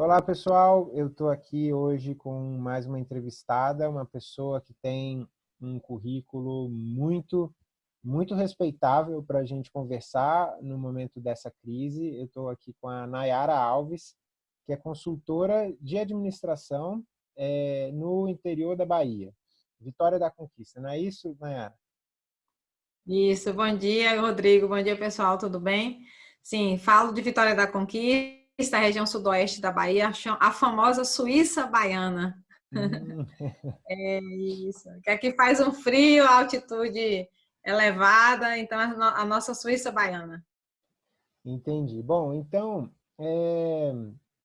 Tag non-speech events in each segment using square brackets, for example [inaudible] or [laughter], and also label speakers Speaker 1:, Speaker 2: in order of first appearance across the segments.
Speaker 1: Olá, pessoal. Eu estou aqui hoje com mais uma entrevistada, uma pessoa que tem um currículo muito, muito respeitável para a gente conversar no momento dessa crise. Eu estou aqui com a Nayara Alves, que é consultora de administração é, no interior da Bahia. Vitória da Conquista, não é isso, Nayara?
Speaker 2: Isso, bom dia, Rodrigo. Bom dia, pessoal, tudo bem? Sim, falo de Vitória da Conquista a região sudoeste da Bahia, a famosa Suíça Baiana. Hum. [laughs] é isso. Que aqui faz um frio, altitude elevada, então a nossa Suíça Baiana.
Speaker 1: Entendi. Bom, então, é,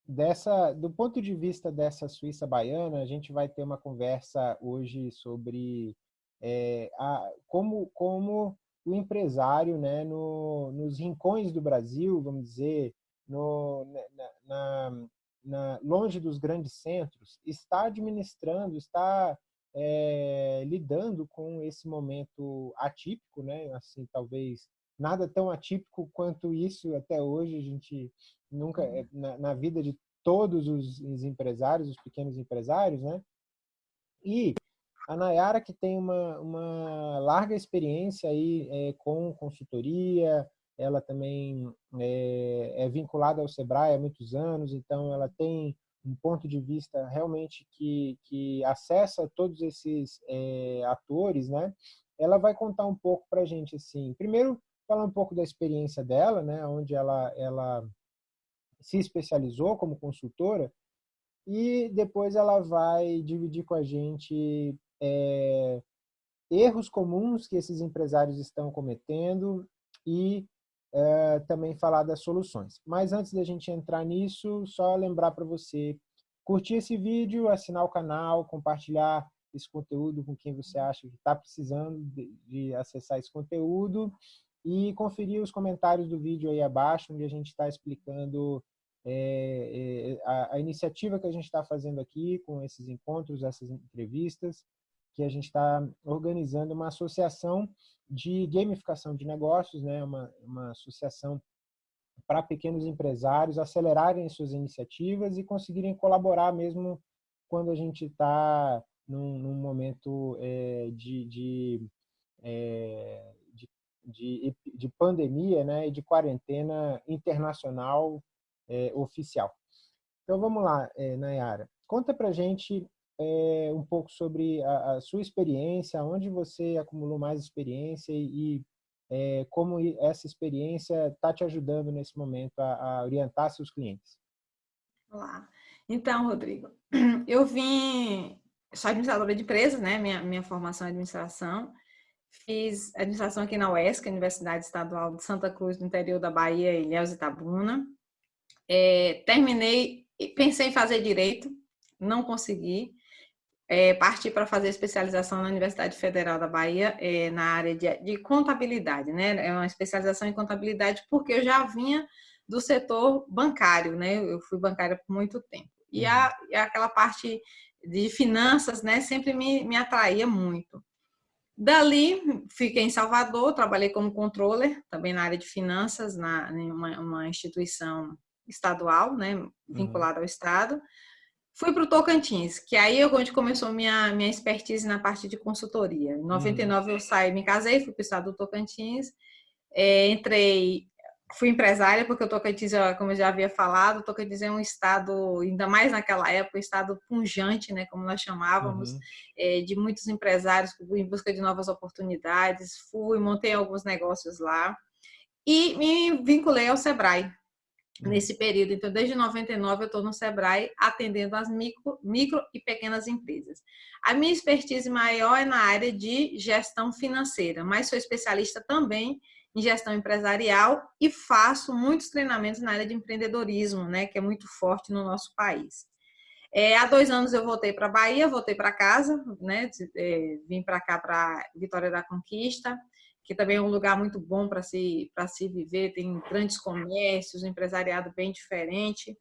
Speaker 1: dessa, do ponto de vista dessa Suíça Baiana, a gente vai ter uma conversa hoje sobre é, a, como, como o empresário, né, no, nos rincões do Brasil, vamos dizer, no, na, na, na, longe dos grandes centros, está administrando, está é, lidando com esse momento atípico, né? Assim, talvez nada tão atípico quanto isso até hoje. A gente nunca, é, na, na vida de todos os, os, empresários, os pequenos empresários, né? E a Nayara, que tem uma, uma larga experiência aí é, com consultoria, ela também é, é, vinculada ao Sebrae há muitos anos, então ela tem um ponto de vista realmente que, que acessa todos esses é, atores, né? Ela vai contar um pouco para a gente, assim, primeiro falar um pouco da experiência dela, né? Onde ela, ela se especializou como consultora e depois ela vai dividir com a gente é, erros comuns que esses empresários estão cometendo e é, também falar das soluções. Mas antes da gente entrar nisso, só lembrar para você curtir esse vídeo, assinar o canal, compartilhar esse conteúdo com quem você acha que está precisando de, de, acessar esse conteúdo e conferir os comentários do vídeo aí abaixo, onde a gente está explicando é, é, a, a, iniciativa que a gente está fazendo aqui com esses encontros, essas entrevistas, que a gente está organizando uma associação de gamificação de negócios, né? uma, uma associação para pequenos empresários acelerarem suas iniciativas e conseguirem colaborar mesmo quando a gente está num, num, momento é, de, de, é, de, de, de, pandemia né? e de quarentena internacional é, oficial. Então vamos lá, é, Nayara. Conta para gente é, um pouco sobre a, a, sua experiência, onde você acumulou mais experiência e, e é, como essa experiência está te ajudando nesse momento a, a, orientar seus clientes.
Speaker 2: Olá. Então, Rodrigo, [clears throat] eu vim, sou administradora de empresas, né? Minha, minha formação é administração. Fiz administração aqui na UESC, Universidade Estadual de Santa Cruz, no interior da Bahia, Ilhéus Itabuna. É, terminei, pensei em fazer direito, não consegui é, parti para fazer especialização na Universidade Federal da Bahia é, na área de, de, contabilidade, né? É uma especialização em contabilidade porque eu já vinha do setor bancário, né? Eu fui bancária por muito tempo. E, a, uhum. e aquela parte de finanças, né? Sempre me, me atraía muito. Dali, fiquei em Salvador, trabalhei como controller, também na área de finanças, na, em uma, uma instituição estadual, né? Uhum. Vinculada uhum. ao Estado. Fui para o Tocantins, que aí é onde começou minha, minha expertise na parte de consultoria. Em 99 uhum. eu saí, me casei, fui para o estado do Tocantins, é, entrei, fui empresária, porque o Tocantins, como eu já havia falado, o Tocantins é um estado, ainda mais naquela época, um estado punjante, né, como nós chamávamos, uhum. é, de muitos empresários em busca de novas oportunidades. Fui, montei alguns negócios lá e me vinculei ao Sebrae, nesse período. Então, desde 99 eu estou no Sebrae atendendo as micro, micro e pequenas empresas. A minha expertise maior é na área de gestão financeira, mas sou especialista também em gestão empresarial e faço muitos treinamentos na área de empreendedorismo, né, que é muito forte no nosso país. É, há dois anos eu voltei para a Bahia, voltei para casa, né, é, vim para cá, para Vitória da Conquista, que também é um lugar muito bom para se, se viver, tem grandes comércios, um empresariado bem diferente.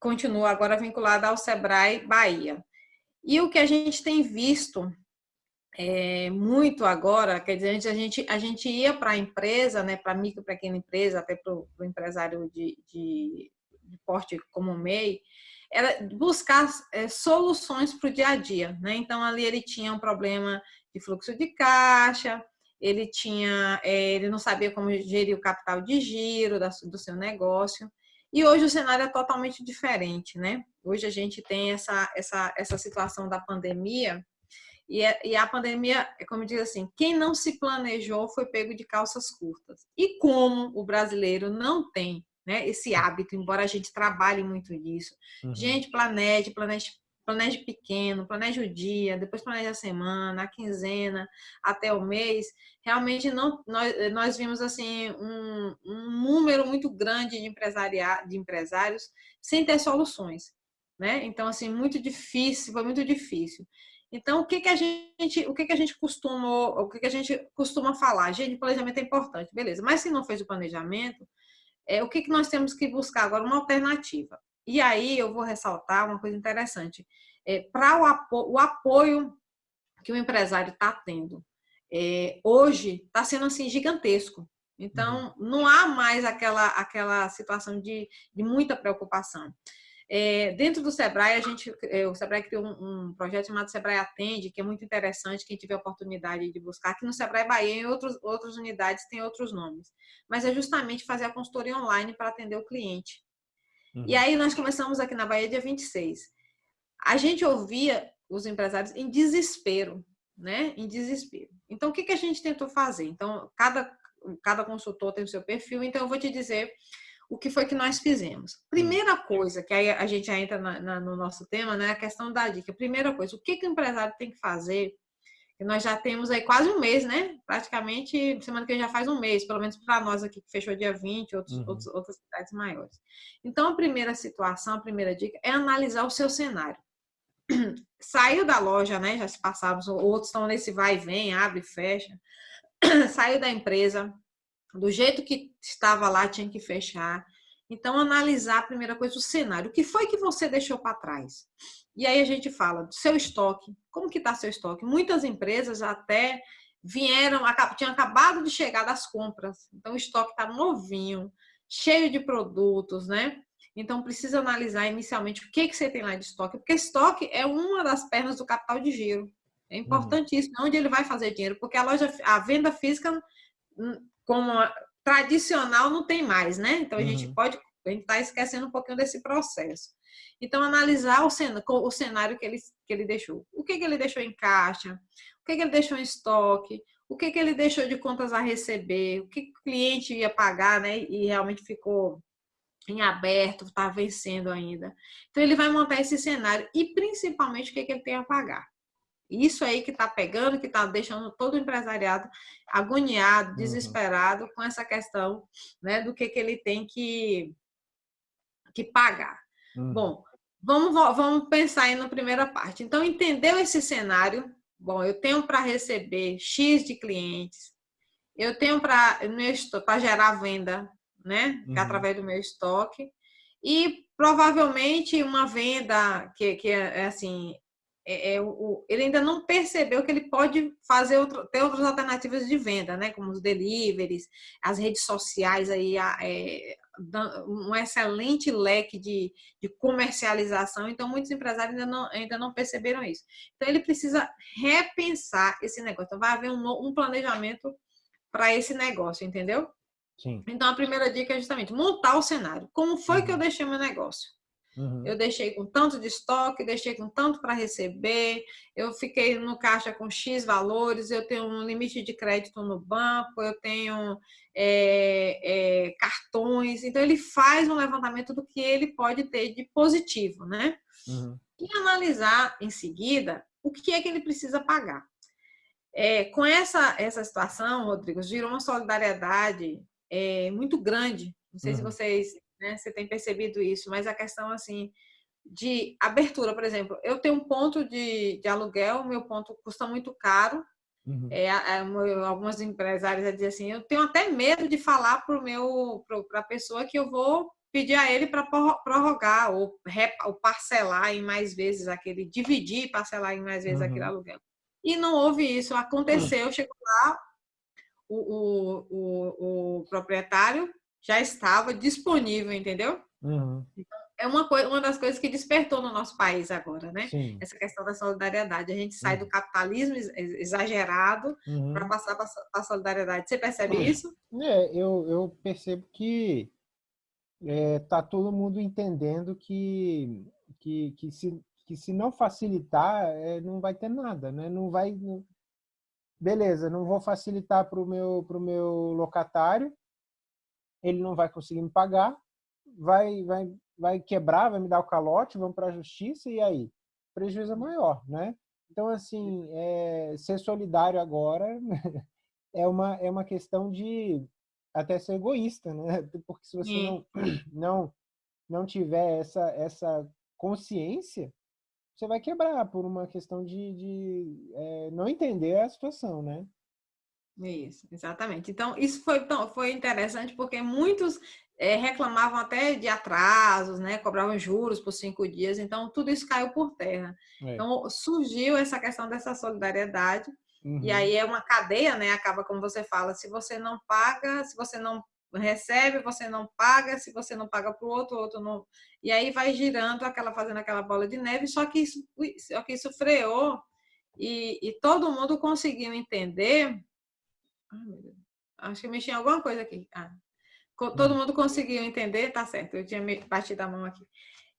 Speaker 2: Continua agora vinculada ao Sebrae Bahia. E o que a gente tem visto é, muito agora, quer dizer, a gente, a gente ia para a empresa, né, para micro, pequena empresa, até para o empresário de, de, de porte como MEI, era buscar é, soluções para o dia a dia. Né? Então, ali ele tinha um problema de fluxo de caixa, ele tinha, é, ele não sabia como gerir o capital de giro do seu negócio. E hoje o cenário é totalmente diferente, né? Hoje a gente tem essa, essa, essa situação da pandemia, e, a, e a pandemia, é como diz assim, quem não se planejou foi pego de calças curtas. E como o brasileiro não tem né, esse hábito, embora a gente trabalhe muito nisso, uhum. gente, planeje, planeje, planeje pequeno, planeje o dia, depois planeje a semana, a quinzena, até o mês. Realmente não, nós, nós vimos assim um, um número muito grande de, de empresários sem ter soluções. Né? Então, assim, muito difícil, foi muito difícil. Então, o que, que a gente, o que, que a gente costuma, o que, que a gente costuma falar? Gente, planejamento é importante, beleza. Mas se não fez o planejamento, é, o que, que nós temos que buscar agora? Uma alternativa. E aí eu vou ressaltar uma coisa interessante. É, Para o, apo o apoio que o empresário está tendo, é, hoje está sendo assim gigantesco. Então, uhum. não há mais aquela, aquela situação de, de muita preocupação. É, dentro do Sebrae, a gente, é, o Sebrae criou um, um, projeto chamado Sebrae Atende, que é muito interessante, quem tiver a oportunidade de buscar. Aqui no Sebrae Bahia, em outros, outras unidades, tem outros nomes. Mas é justamente fazer a consultoria online para atender o cliente. Uhum. E aí nós começamos aqui na Bahia dia 26. A gente ouvia os empresários em desespero, né? Em desespero. Então, o que, que a gente tentou fazer? Então, cada, cada consultor tem o seu perfil, então eu vou te dizer o que foi que nós fizemos? Primeira coisa, que aí a gente já entra na, na, no nosso tema, né? A questão da dica. Primeira coisa, o que, que o empresário tem que fazer? Nós já temos aí quase um mês, né? Praticamente, semana que vem já faz um mês, pelo menos para nós aqui, que fechou dia 20, outros, uhum. outros, outras cidades maiores. Então, a primeira situação, a primeira dica é analisar o seu cenário. [clears throat] Saiu da loja, né? Já se passaram, outros estão nesse vai e vem, abre e fecha. [clears throat] Saiu da empresa, do jeito que estava lá, tinha que fechar. Então, analisar a primeira coisa, o cenário. O que foi que você deixou para trás? E aí a gente fala do seu estoque. Como que está seu estoque? Muitas empresas até vieram, tinham acabado de chegar das compras. Então, o estoque está novinho, cheio de produtos, né? Então, precisa analisar inicialmente o que, que você tem lá de estoque. Porque estoque é uma das pernas do capital de giro. É uhum. importantíssimo. Uhum. Onde ele vai fazer dinheiro? Porque a loja, a venda física como tradicional não tem mais, né? Então a uhum. gente pode, a gente está esquecendo um pouquinho desse processo. Então, analisar o cenário, o cenário que, ele, que ele deixou. O que, que ele deixou em caixa? O que, que ele deixou em estoque? O que, que ele deixou de contas a receber? O que, que o cliente ia pagar, né? E realmente ficou em aberto, está vencendo ainda. Então, ele vai montar esse cenário e, principalmente, o que, que ele tem a pagar. Isso aí que está pegando, que está deixando todo o empresariado agoniado, uhum. desesperado com essa questão né, do que, que ele tem que, que pagar. Uhum. Bom, vamos, vamos pensar aí na primeira parte. Então, entendeu esse cenário? Bom, eu tenho para receber X de clientes, eu tenho para gerar venda, né? É uhum. Através do meu estoque. E provavelmente uma venda que, que é assim, é, é, o, ele ainda não percebeu que ele pode fazer outro, ter outras alternativas de venda, né? Como os deliveries, as redes sociais aí, é, um excelente leque de, de comercialização. Então, muitos empresários ainda não, ainda não perceberam isso. Então, ele precisa repensar esse negócio. Então, vai haver um, um planejamento para esse negócio, entendeu? Sim. Então, a primeira dica é justamente montar o cenário. Como foi uhum. que eu uhum. deixei meu negócio? Uhum. Eu deixei com tanto de estoque, deixei com tanto para receber, eu fiquei no caixa com X valores, eu tenho um limite de crédito no banco, eu tenho é, é, cartões. Então, ele faz um levantamento do que ele pode ter de positivo, né? Uhum. E analisar em seguida o que é que ele precisa pagar. É, com essa, essa situação, Rodrigo, virou uma solidariedade é, muito grande. Não sei uhum. se vocês né? Você tem percebido isso, mas a questão assim de abertura, por exemplo, eu tenho um ponto de, de aluguel, meu ponto custa muito caro. Uhum. É, é, algumas empresárias dizem assim, eu tenho até medo de falar para meu para a pessoa que eu vou pedir a ele para prorrogar ou, ou, parcelar em mais vezes aquele, dividir e parcelar em mais vezes uhum. aquele aluguel. E não houve isso, aconteceu, uhum. chegou lá, o, o, o, o proprietário já estava disponível, entendeu? Uhum. É uma, coisa, uma das coisas que despertou no nosso país agora, né? Sim. Essa questão da solidariedade. A gente sai uhum. do capitalismo exagerado uhum. para passar para a solidariedade. Você percebe isso?
Speaker 1: É, eu, eu percebo que é, tá todo mundo entendendo que, que, que, se, que se não facilitar, é, não vai ter nada, né? Não vai... Não... Beleza, não vou facilitar para o meu, pro meu locatário, ele não vai conseguir me pagar, vai, vai, vai quebrar, vai me dar o calote, vamos para a justiça e aí? Prejuízo é maior, né? Então, assim, é, ser solidário agora [laughs] é uma, é uma questão de até ser egoísta, né? [laughs] Porque se você não, [clears throat] não, não tiver essa, essa consciência, você vai quebrar por uma questão de, de é, não entender a situação, né?
Speaker 2: Isso, exatamente. Então, isso foi, então, foi interessante porque muitos é, reclamavam até de atrasos, né? cobravam juros por cinco dias, então tudo isso caiu por terra. É. Então, surgiu essa questão dessa solidariedade, uhum. e aí é uma cadeia, né? acaba como você fala, se você não paga, se você não recebe, você não paga, se você não paga para o outro, o outro não... E aí vai girando, aquela fazendo aquela bola de neve, só que isso, só que isso freou e, e todo mundo conseguiu entender Ai, meu Deus. Acho que mexi em alguma coisa aqui. Ah. Todo hum. mundo conseguiu entender, tá certo. Eu tinha batido a mão aqui.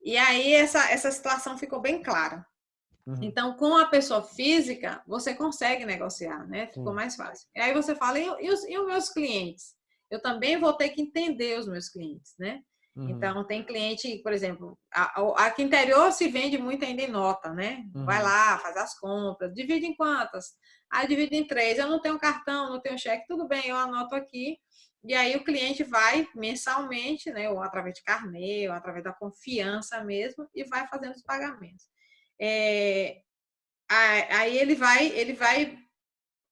Speaker 2: E aí essa, essa situação ficou bem clara. Uhum. Então, com a pessoa física, você consegue negociar, né? Ficou mais fácil. E aí você fala, e, e, os, e os meus clientes? Eu também vou ter que entender os meus clientes, né? Uhum. Então, tem cliente, por exemplo, aqui interior se vende muito ainda em nota, né? Uhum. Vai lá, faz as compras, divide em quantas? Aí divide em três. Eu não tenho cartão, não tenho cheque, tudo bem, eu anoto aqui. E aí o cliente vai mensalmente, né, ou através de carnê, ou através da confiança mesmo, e vai fazendo os pagamentos. É, aí ele vai, ele vai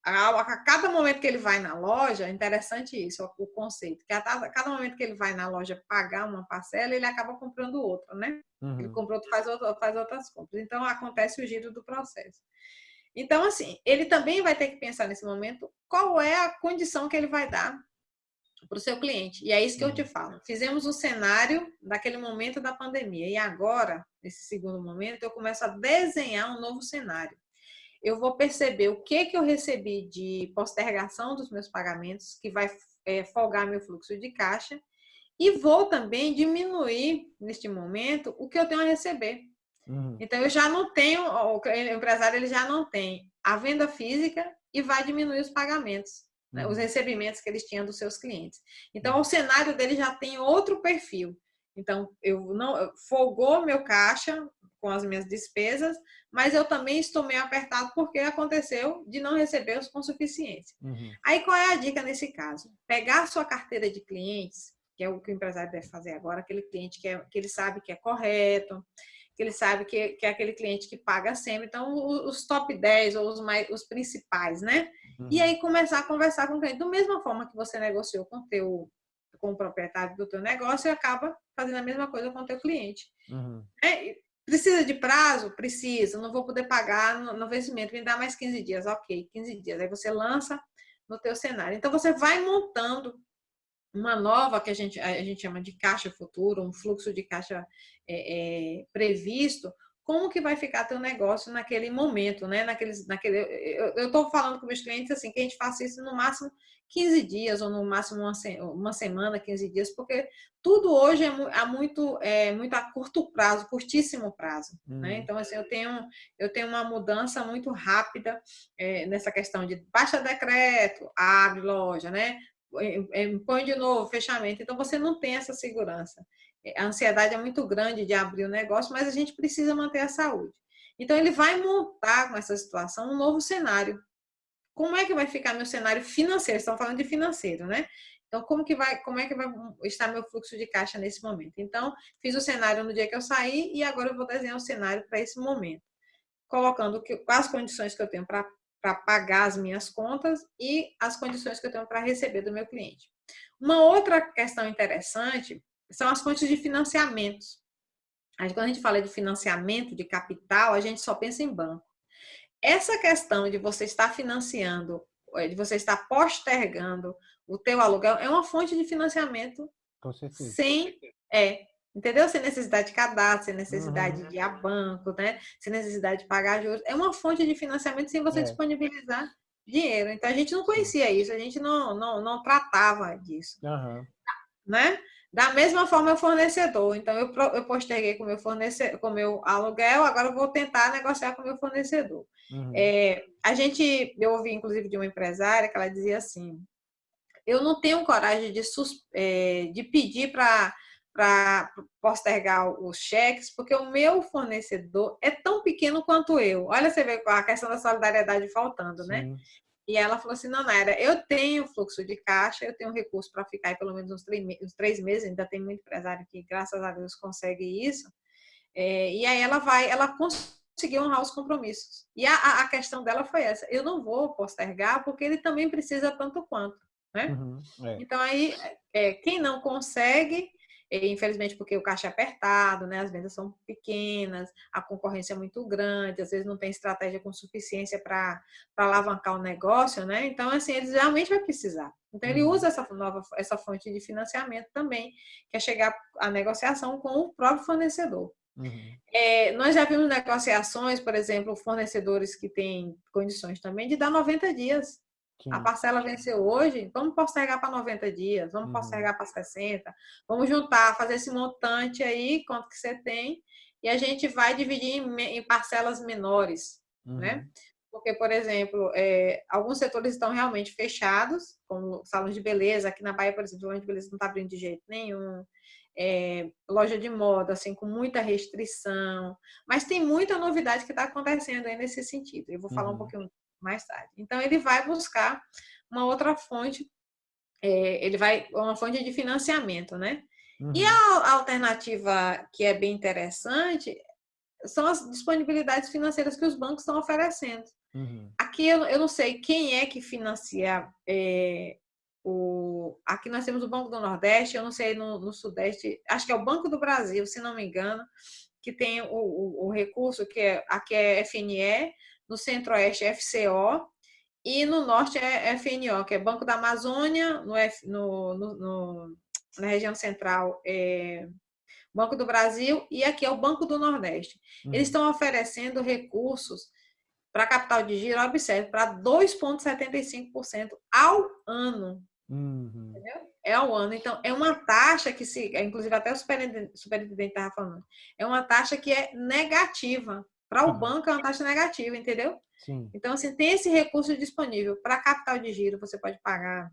Speaker 2: a, cada momento que ele vai na loja, é interessante isso, o conceito, que a cada momento que ele vai na loja pagar uma parcela, ele acaba comprando outra, né? Uhum. Ele comprou, faz, faz outras compras. Então, acontece o giro do processo. Então, assim, ele também vai ter que pensar nesse momento qual é a condição que ele vai dar para o seu cliente. E é isso que eu te uhum. falo. Fizemos o um cenário daquele momento da pandemia. E agora, nesse segundo momento, eu começo a desenhar um novo cenário. Eu vou perceber o que, que eu recebi de postergação dos meus pagamentos, que vai é, folgar meu fluxo de caixa, e vou também diminuir, neste momento, o que eu tenho a receber. Uhum. Então, eu já não tenho, o empresário ele já não tem a venda física e vai diminuir os pagamentos, né, os uhum. recebimentos que eles tinham dos seus clientes. Então, uhum. o cenário dele já tem outro perfil. Então, eu não folgou meu caixa com as minhas despesas, mas eu também estou meio apertado porque aconteceu de não receber os com suficiência. Uhum. Aí, qual é a dica nesse caso? Pegar a sua carteira de clientes, que é o que o empresário deve fazer agora, aquele cliente que, é, que ele sabe que é correto, que ele sabe que, que é aquele cliente que paga sempre. Então, os top 10 ou os, mais, os principais, né? Uhum. E aí começar a conversar com o cliente. Da mesma forma que você negociou com o teu com o proprietário do teu negócio e acaba fazendo a mesma coisa com o teu cliente. Uhum. É, precisa de prazo? Precisa. Não vou poder pagar no, no vencimento. Me dá mais 15 dias. Ok, 15 dias. Aí você lança no teu cenário. Então, você vai montando uma nova que a gente, a gente chama de caixa futuro, um fluxo de caixa é, é, previsto, como que vai ficar teu negócio naquele momento, né? Naqueles, naquele, eu estou falando com meus clientes assim, que a gente faça isso no máximo 15 dias, ou no máximo uma, uma semana, 15 dias, porque tudo hoje é, é, muito, é muito a curto prazo, curtíssimo prazo. Né? Uhum. Né? Então, assim, eu tenho, eu tenho uma mudança muito rápida é, nessa questão de baixa decreto, abre loja, né? Põe de novo, fechamento. Então, você não tem essa segurança. A ansiedade é muito grande de abrir o negócio, mas a gente precisa manter a saúde. Então, ele vai montar com essa situação um novo cenário. Como é que vai ficar meu cenário financeiro? Estamos falando de financeiro, né? Então, como, que vai, como é que vai estar meu fluxo de caixa nesse momento? Então, fiz o cenário no dia que eu saí e agora eu vou desenhar o cenário para esse momento. Colocando que, as condições que eu tenho para para pagar as minhas contas e as condições que eu tenho para receber do meu cliente. Uma outra questão interessante são as fontes de financiamentos. Quando a gente fala de financiamento, de capital, a gente só pensa em banco. Essa questão de você estar financiando, de você estar postergando o teu aluguel, é uma fonte de financiamento sem, é, Entendeu? Sem necessidade de cadastro, sem necessidade
Speaker 1: Uhum.
Speaker 2: de ir a banco, né? Sem necessidade de pagar juros. É uma fonte de financiamento sem você
Speaker 1: É.
Speaker 2: disponibilizar dinheiro. Então a gente não conhecia isso, a gente não, não, não tratava disso,
Speaker 1: Aham.
Speaker 2: né? Da mesma forma, o fornecedor. Então, eu, eu posterguei com o meu fornecedor, com meu aluguel, agora eu vou tentar negociar com o meu fornecedor.
Speaker 1: Uhum.
Speaker 2: É, a gente, eu ouvi inclusive de uma empresária que ela dizia assim: eu não tenho coragem de, é, de pedir para para postergar os cheques, porque o meu fornecedor é tão pequeno quanto eu. Olha, você vê a questão da solidariedade faltando, né?
Speaker 1: Sim.
Speaker 2: E ela falou assim: não, Naira, eu tenho fluxo de caixa, eu tenho recurso para ficar aí pelo menos uns três, uns três meses, ainda tem muito empresário que, graças a Deus, consegue isso. É, e aí ela vai, ela conseguiu honrar os compromissos. E a, a- a questão dela foi essa: eu não vou postergar, porque ele também precisa tanto quanto, né?
Speaker 1: Uhum. É.
Speaker 2: Então, aí, é, quem não consegue, é, infelizmente, porque o caixa é apertado, né? as vendas são pequenas, a concorrência é muito grande, às vezes não tem estratégia com suficiência para alavancar o negócio, né? Então, assim, eles realmente vai precisar. Então, ele
Speaker 1: Uhum.
Speaker 2: usa essa nova essa fonte de financiamento também, que é chegar à negociação com o próprio fornecedor.
Speaker 1: Uhum.
Speaker 2: É, nós já vimos negociações, por exemplo, fornecedores que têm condições também de dar 90 dias.
Speaker 1: Sim.
Speaker 2: A parcela venceu hoje, vamos postergar para 90 dias, vamos
Speaker 1: Uhum.
Speaker 2: postergar para 60, vamos juntar, fazer esse montante aí, quanto que você tem, e a gente vai dividir em, em parcelas menores,
Speaker 1: Uhum.
Speaker 2: né? Porque, por exemplo, é, alguns setores estão realmente fechados, como salões de beleza, aqui na Bahia, por exemplo, salão de beleza não está abrindo de jeito nenhum, é, loja de moda, assim, com muita restrição, mas tem muita novidade que está acontecendo aí nesse sentido. Eu vou falar um
Speaker 1: Uhum.
Speaker 2: pouquinho mais tarde. Então, ele vai buscar uma outra fonte, é, ele vai, uma fonte de financiamento, né? E
Speaker 1: Uhum.
Speaker 2: a alternativa que é bem interessante são as disponibilidades financeiras que os bancos estão oferecendo.
Speaker 1: Uhum.
Speaker 2: Aqui eu, eu não sei quem é que financia é, o. Aqui nós temos o Banco do Nordeste, eu não sei no, no Sudeste, acho que é o Banco do Brasil, se não me engano, que tem o, o, o recurso que é, aqui é FNE, no Centro-Oeste é FCO e no Norte é FNO, que é Banco da Amazônia, no, F, no, no, no na região central é Banco do Brasil e aqui é o Banco do Nordeste.
Speaker 1: Uhum.
Speaker 2: Eles estão oferecendo recursos para capital de giro, observe, para 2,75% ao ano.
Speaker 1: Uhum.
Speaker 2: É ao ano. Então, é uma taxa que se, inclusive até o superintendente estava falando, é uma taxa que é negativa. Para o
Speaker 1: Uhum.
Speaker 2: banco é uma taxa negativa, entendeu?
Speaker 1: Sim.
Speaker 2: Então, assim, tem esse recurso disponível. Para capital de giro, você pode pagar,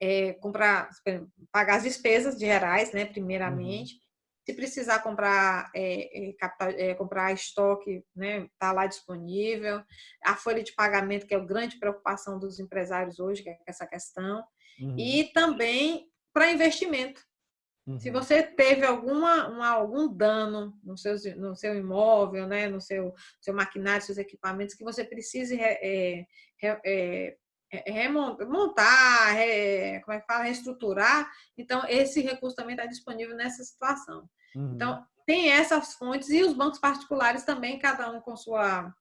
Speaker 2: é, comprar, pagar as despesas gerais, né, primeiramente. Se precisar comprar é, é, capital, é, comprar estoque, né, tá lá disponível. A folha de pagamento, que é a grande preocupação dos empresários hoje, que é essa questão.
Speaker 1: Uhum.
Speaker 2: E também para investimento.
Speaker 1: Uhum.
Speaker 2: Se você teve alguma, uma, algum dano no seu, no seu imóvel, né, no seu, seu maquinário, seus equipamentos, que você precise é, é, remontar, re, como é que fala, reestruturar, então esse recurso também está disponível nessa situação.
Speaker 1: Uhum.
Speaker 2: Então, tem essas fontes e os bancos particulares também, cada um com sua,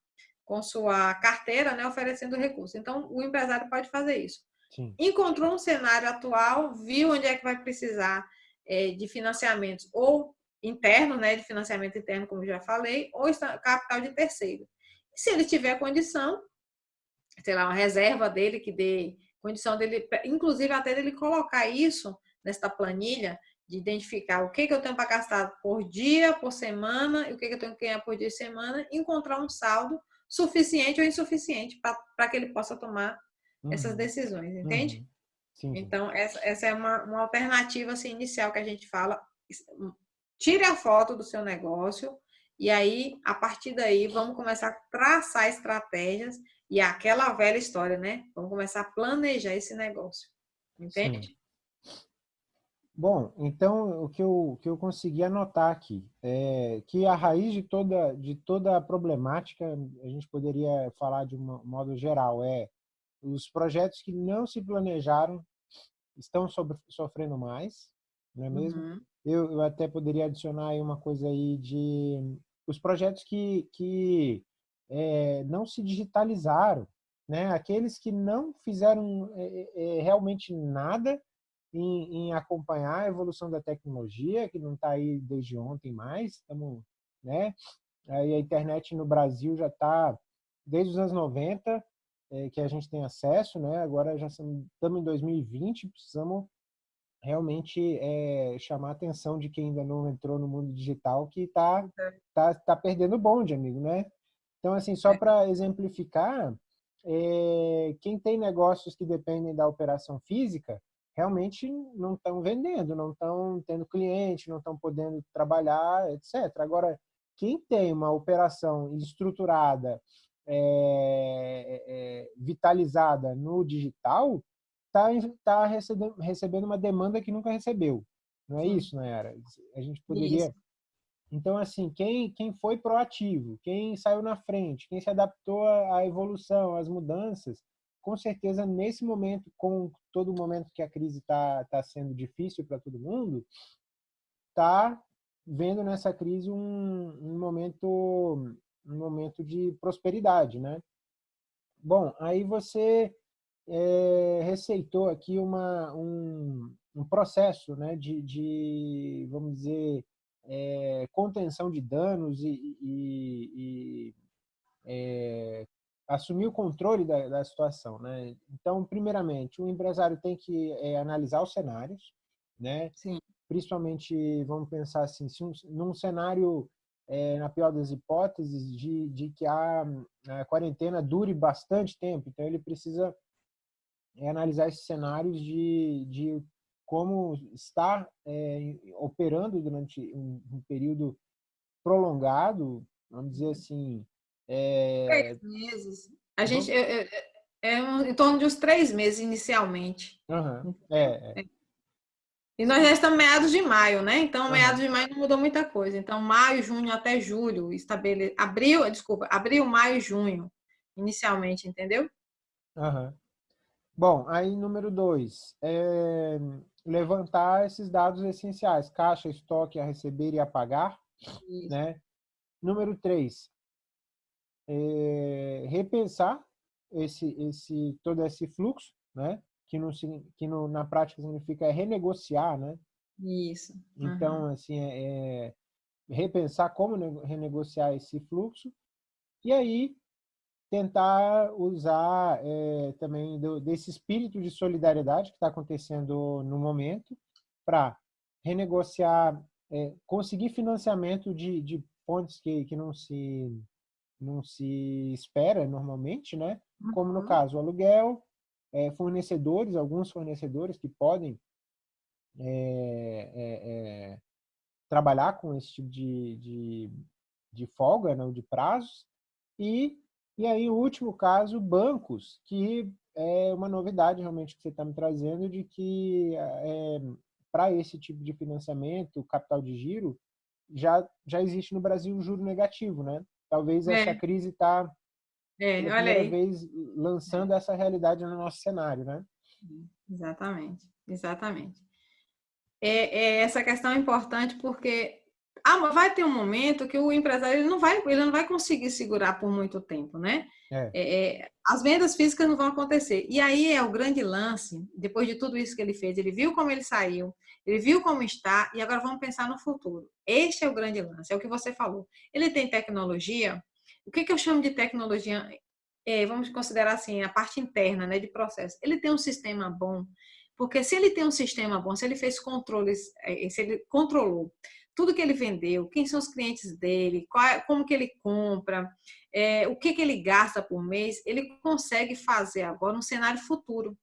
Speaker 2: com sua carteira, né, oferecendo recurso. Então, o empresário pode fazer isso.
Speaker 1: Sim.
Speaker 2: Encontrou um cenário atual, viu onde é que vai precisar é, de financiamentos ou interno, né, de financiamento interno, como já falei, ou capital de terceiro. E se ele tiver condição, sei lá, uma reserva dele que dê condição dele, inclusive até dele colocar isso nesta planilha, de identificar o que, que eu tenho para gastar por dia, por semana, e o que, que eu tenho que ganhar por dia e semana, encontrar um saldo suficiente ou insuficiente para que ele possa tomar uhum. essas decisões, entende?
Speaker 1: Uhum. Sim.
Speaker 2: Então, essa, essa é uma, uma alternativa assim, inicial que a gente fala. Tire a foto do seu negócio e aí, a partir daí, vamos começar a traçar estratégias e aquela velha história, né? Vamos começar a planejar esse negócio. Entende?
Speaker 1: Sim. Bom, então o que eu, que eu consegui anotar aqui é que a raiz de toda, de toda a problemática, a gente poderia falar de um modo geral, é os projetos que não se planejaram estão sobre, sofrendo mais, não é mesmo? Uhum. Eu, eu até poderia adicionar aí uma coisa aí de os projetos que, que é, não se digitalizaram, né? Aqueles que não fizeram é, é, realmente nada em, em acompanhar a evolução da tecnologia, que não está aí desde ontem mais, estamos, né? Aí a internet no Brasil já está desde os anos 90, é, que a gente tem acesso, né? Agora já estamos em 2020, precisamos realmente é, chamar a atenção de quem ainda não entrou no mundo digital, que está tá, tá perdendo o bonde, amigo, né? Então, assim, só é. para exemplificar, é, quem tem negócios que dependem da operação física, realmente não estão vendendo, não estão tendo cliente, não estão podendo trabalhar, etc. Agora, quem tem uma operação estruturada, é, é, vitalizada no digital, está tá recebendo, recebendo uma demanda que nunca recebeu. Não é Sim. isso, Nayara? A gente poderia... Isso. Então, assim, quem, quem foi proativo, quem saiu na frente, quem se adaptou à evolução, às mudanças, com certeza, nesse momento, com todo o momento que a crise está tá sendo difícil para todo mundo, está vendo nessa crise um, um, momento um momento de prosperidade, né? Bom, aí você é, receitou aqui uma, um, um processo né, de, de, vamos dizer, é, contenção de danos e, e, e é, assumir o controle da, da, situação. Né? Então, primeiramente, o empresário tem que analisar os cenários, né?
Speaker 2: Sim.
Speaker 1: principalmente, vamos pensar assim, se um, num cenário é, na pior das hipóteses, de, de que a, a, quarentena dure bastante tempo. Então, ele precisa é analisar esses cenários de, de como estar é, operando durante um, um, período prolongado, vamos dizer assim...
Speaker 2: É... Três meses. A gente... É, é, em torno de uns três meses, inicialmente.
Speaker 1: Uhum. É,
Speaker 2: E nós já estamos meados de maio, né? Então, uhum. meados de maio não mudou muita coisa. Então, maio, junho até julho, estabele... abril, desculpa, abril, maio, junho, inicialmente, entendeu?
Speaker 1: Uhum. Bom, aí número dois, é levantar esses dados essenciais, caixa, estoque a receber e a pagar. Isso. Né? Número três, é repensar esse, esse, todo esse fluxo, né? Que, no, que no, na prática significa renegociar. Né?
Speaker 2: Isso.
Speaker 1: Uhum. Então, assim, é, é repensar como renegociar esse fluxo. E aí, tentar usar é, também do, desse espírito de solidariedade que está acontecendo no momento para renegociar, é, conseguir financiamento de, de pontes que, que não se não se espera normalmente, né? Como no uhum. caso o aluguel, é, fornecedores, alguns fornecedores que podem trabalhar com esse tipo de, de, de folga, não de prazos, e e aí, o último caso, bancos, que é uma novidade realmente que você está me trazendo, de que é, para esse tipo de financiamento, capital de giro, já, já existe no Brasil o juro negativo, né? Talvez é. essa crise está,
Speaker 2: é, pela primeira
Speaker 1: vez, lançando essa realidade no nosso cenário, né?
Speaker 2: Exatamente, exatamente. É, é, essa questão é importante porque ah, vai ter um momento que o empresário ele não vai, ele não vai conseguir segurar por muito tempo, né? É. É, é as vendas físicas não vão acontecer. E aí é o grande lance, depois de tudo isso que ele fez, ele viu como ele saiu, ele viu como está, e agora vamos pensar no futuro. Este é o grande lance, é o que você falou. Ele tem tecnologia, o que, que eu chamo de tecnologia? É, vamos considerar assim, a parte interna né, de processo. Ele tem um sistema bom, porque se ele tem um sistema bom, se ele fez controles, é, se ele controlou tudo que ele vendeu, quem são os clientes dele, qual, é, como que ele compra, é, o que, que ele gasta por mês, ele consegue fazer agora um cenário futuro.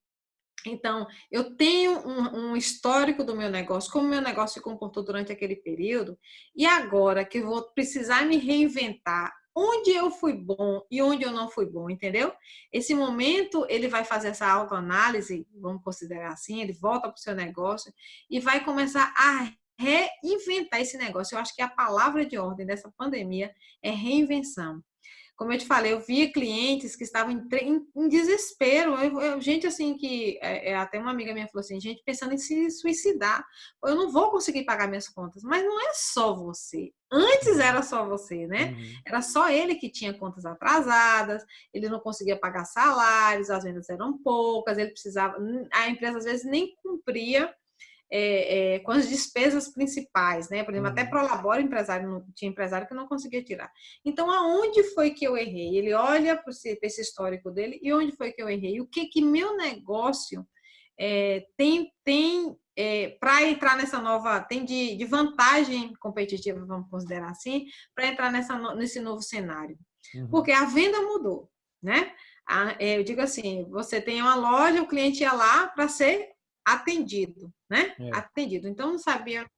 Speaker 2: Então, eu tenho um, um, histórico do meu negócio, como meu negócio se comportou durante aquele período, e agora que vou precisar me reinventar, onde eu fui bom e onde eu não fui bom, entendeu? Esse momento ele vai fazer essa autoanálise, vamos considerar assim, ele volta para o seu negócio e vai começar a reinventar esse negócio. Eu acho que a palavra de ordem dessa pandemia é reinvenção. Como eu te falei, eu via clientes que estavam em, em, em desespero. Eu, eu, gente assim que é, é, até uma amiga minha falou assim, gente pensando em se suicidar. Eu não vou conseguir pagar minhas contas. Mas não é só você. Antes era só você, né? Uhum. Era só ele que tinha contas atrasadas, ele não conseguia pagar salários, as vendas eram poucas, ele precisava. A empresa às vezes nem cumpria é, é, com as despesas principais, né? Por exemplo, uhum. até pro labore empresário tinha empresário que não conseguia tirar. Então, aonde foi que eu errei? Ele olha para esse histórico dele e onde foi que eu errei? O que que meu negócio é, tem, tem é, para entrar nessa nova, tem de, de, vantagem competitiva, vamos considerar assim, para entrar nessa, nesse novo cenário. Uhum. Porque a venda mudou, né? É, eu digo assim, você tem uma loja, o cliente ia lá para ser atendido, né? É. Atendido. Então, não sabia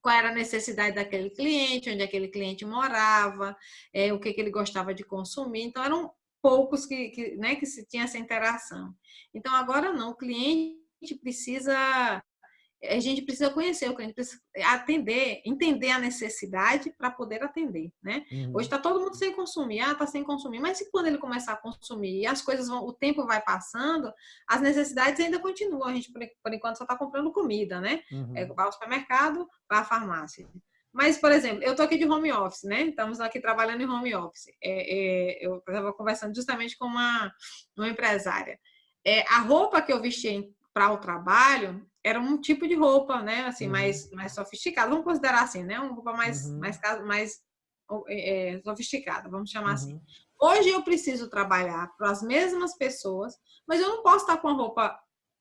Speaker 2: qual era a necessidade daquele cliente, onde aquele cliente morava, é, o que, que ele gostava de consumir. Então, eram poucos que, que, né, que se tinha essa interação. Então, agora não, o cliente precisa a gente precisa conhecer o cliente, precisa atender, entender a necessidade para poder atender, né? Uhum. Hoje está todo mundo sem consumir, ah, está sem consumir, mas se quando ele começar a consumir e as coisas vão, o tempo vai passando, as necessidades ainda continuam. A gente, por, por enquanto, só está comprando comida, né? Uhum. É, vai ao supermercado, vai à farmácia. Mas, por exemplo, eu estou aqui de home office, né? Estamos aqui trabalhando em home office. É, é, eu estava conversando justamente com uma, uma empresária. É, a roupa que eu vesti para o trabalho era um tipo de roupa, né? Assim, uhum. mais, mais sofisticada. Vamos considerar assim, né? Uma roupa mais, uhum. mais, mais é, sofisticada, vamos chamar assim. uhum. assim. Hoje eu preciso trabalhar para as mesmas pessoas, mas eu não posso estar com a roupa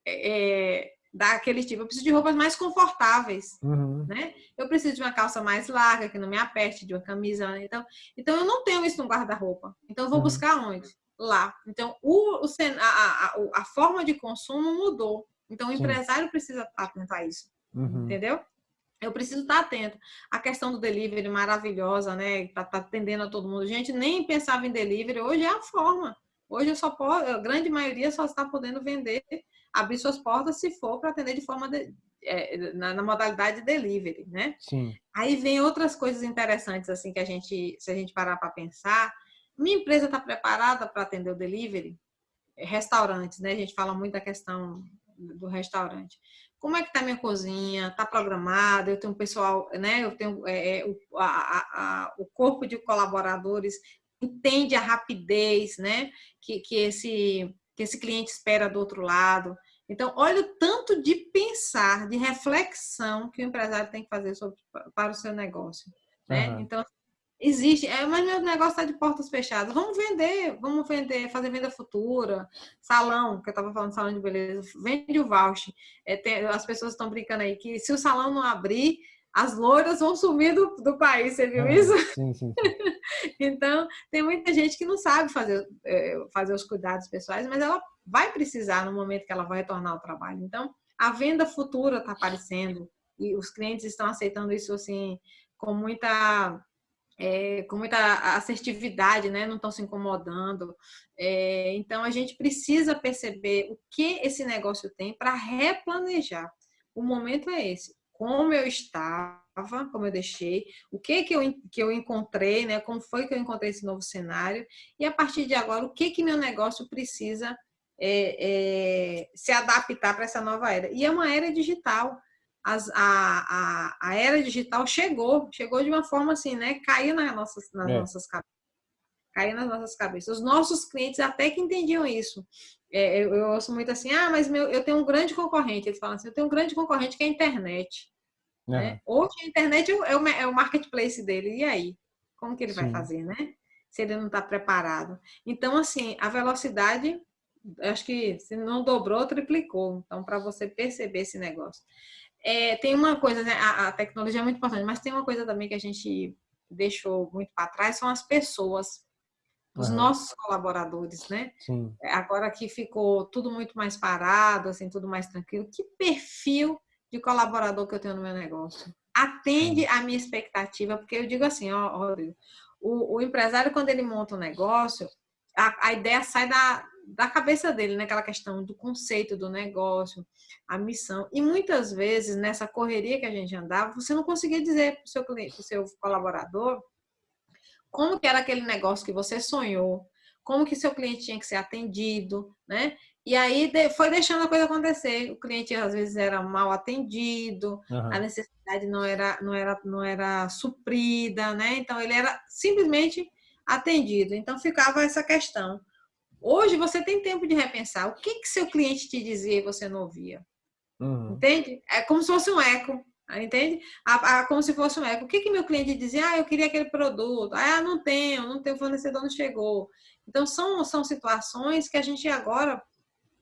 Speaker 2: é, daquele tipo. Eu preciso de roupas mais confortáveis, uhum. né? Eu preciso de uma calça mais larga, que não me aperte, de uma camisa. Né? Então, então eu não tenho isso no guarda-roupa. Então eu vou uhum. buscar onde? Lá. Então, o, o a, a, a forma de consumo mudou. Então, o Sim. empresário precisa estar atento a isso, uhum. entendeu? Eu preciso estar atento. A questão do delivery maravilhosa, né? Tá, tá atendendo a todo mundo. Gente, nem pensava em delivery. Hoje é a forma. Hoje eu só posso, a grande maioria só está podendo vender, abrir suas portas se for para atender de forma de, é, na, na, modalidade de delivery, né?
Speaker 1: Sim.
Speaker 2: Aí vem outras coisas interessantes assim que a gente, se a gente parar para pensar, minha empresa está preparada para atender o delivery? Restaurantes, né? A gente fala muito da questão do restaurante. Como é que está minha cozinha? Está programada? Eu tenho um pessoal, né? Eu tenho é, é, o, a, a, o corpo de colaboradores entende a rapidez, né? Que, que esse que esse cliente espera do outro lado. Então, olha o tanto de pensar, de reflexão que o empresário tem que fazer sobre, para o seu negócio. Né? Uhum. Então, Existe, é, mas meu negócio está de portas fechadas. Vamos vender, vamos vender, fazer venda futura, salão, que eu estava falando salão de beleza, vende o voucher. É, tem, as pessoas estão brincando aí que se o salão não abrir, as loiras vão sumir do, do país, você viu isso?
Speaker 1: Sim, sim. sim. [laughs]
Speaker 2: então, tem muita gente que não sabe fazer, é, fazer os cuidados pessoais, mas ela vai precisar no momento que ela vai retornar ao trabalho. Então, a venda futura está aparecendo e os clientes estão aceitando isso assim com muita é, com muita assertividade, né? não estão se incomodando. É, então, a gente precisa perceber o que esse negócio tem para replanejar. O momento é esse. Como eu estava, como eu deixei, o que que eu, que eu encontrei, né? como foi que eu encontrei esse novo cenário, e a partir de agora, o que que meu negócio precisa é, é se adaptar para essa nova era. E é uma era digital as, a, a, a, era digital chegou, chegou de uma forma assim, né? Caiu nas nossas, nas é. nossas cabeças. Caiu nas nossas cabeças. Os nossos clientes até que entendiam isso. É, eu, eu, ouço muito assim, ah, mas meu, eu tenho um grande concorrente. Eles falam assim, eu tenho um grande concorrente que é a internet. É. Né? Hoje a internet é o, é o marketplace dele. E aí? Como que ele Sim. vai fazer, né? Se ele não está preparado. Então, assim, a velocidade acho que se não dobrou, triplicou. Então, para você perceber esse negócio. É, tem uma coisa, né? A, a, tecnologia é muito importante, mas tem uma coisa também que a gente deixou muito para trás, são as pessoas, os uhum. nossos colaboradores, né?
Speaker 1: Sim.
Speaker 2: Agora que ficou tudo muito mais parado, assim, tudo mais tranquilo. Que perfil de colaborador que eu tenho no meu negócio? Atende à minha expectativa, porque eu digo assim, ó, Rodrigo, o, o empresário, quando ele monta um negócio, a, a ideia sai da, da cabeça dele, naquela né? questão do conceito do negócio, a missão. E muitas vezes, nessa correria que a gente andava, você não conseguia dizer para o seu cliente, para o seu colaborador, como que era aquele negócio que você sonhou, como que seu cliente tinha que ser atendido, né? E aí foi deixando a coisa acontecer. O cliente às vezes era mal atendido, uhum. a necessidade não era, não, era, não era suprida, né? Então ele era simplesmente atendido. Então ficava essa questão. Hoje você tem tempo de repensar. O que, que seu cliente te dizia e você não ouvia? Uhum. Entende? É como se fosse um eco. Entende? A, a, como se fosse um eco. O que, que meu cliente dizia? Ah, eu queria aquele produto. Ah, não tenho, não tenho, o fornecedor não chegou. Então, são, são situações que a gente agora